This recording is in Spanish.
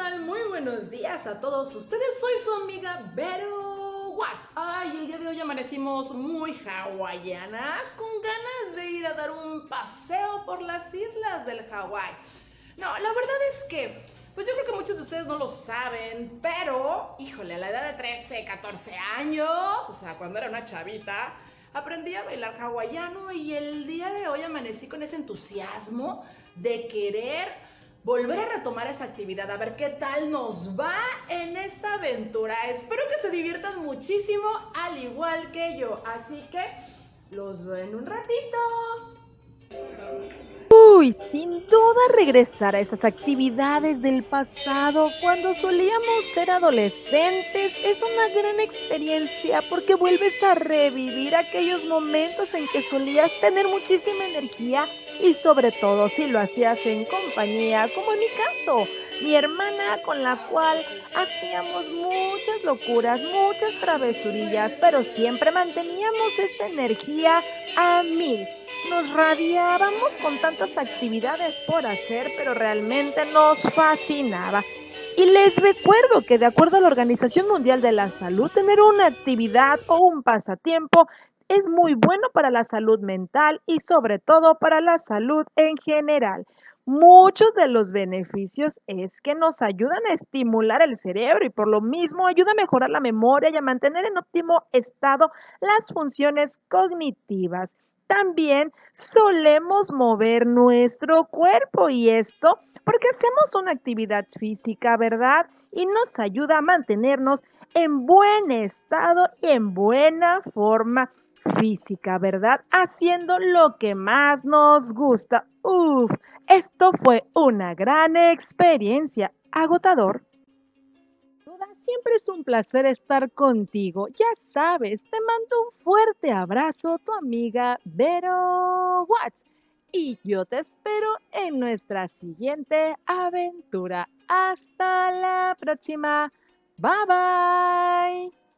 Muy buenos días a todos ustedes. Soy su amiga Vero Watts. Ay, el día de hoy amanecimos muy hawaianas, con ganas de ir a dar un paseo por las islas del Hawái. No, la verdad es que, pues yo creo que muchos de ustedes no lo saben, pero, híjole, a la edad de 13, 14 años, o sea, cuando era una chavita, aprendí a bailar hawaiano y el día de hoy amanecí con ese entusiasmo de querer volver a retomar esa actividad, a ver qué tal nos va en esta aventura. Espero que se diviertan muchísimo, al igual que yo. Así que los veo en un ratito. Uy, sin duda regresar a esas actividades del pasado cuando solíamos ser adolescentes es una gran experiencia porque vuelves a revivir aquellos momentos en que solías tener muchísima energía y sobre todo si lo hacías en compañía, como en mi caso, mi hermana con la cual hacíamos muchas locuras, muchas travesurillas, pero siempre manteníamos esta energía a mil. Nos radiábamos con tantas actividades por hacer, pero realmente nos fascinaba. Y les recuerdo que de acuerdo a la Organización Mundial de la Salud, tener una actividad o un pasatiempo es muy bueno para la salud mental y sobre todo para la salud en general. Muchos de los beneficios es que nos ayudan a estimular el cerebro y por lo mismo ayuda a mejorar la memoria y a mantener en óptimo estado las funciones cognitivas. También solemos mover nuestro cuerpo y esto porque hacemos una actividad física, ¿verdad? Y nos ayuda a mantenernos en buen estado y en buena forma física, ¿verdad? Haciendo lo que más nos gusta. Uf, esto fue una gran experiencia. Agotador. Siempre es un placer estar contigo. Ya sabes, te mando un fuerte abrazo, tu amiga Vero Watts. Y yo te espero en nuestra siguiente aventura. Hasta la próxima. Bye bye.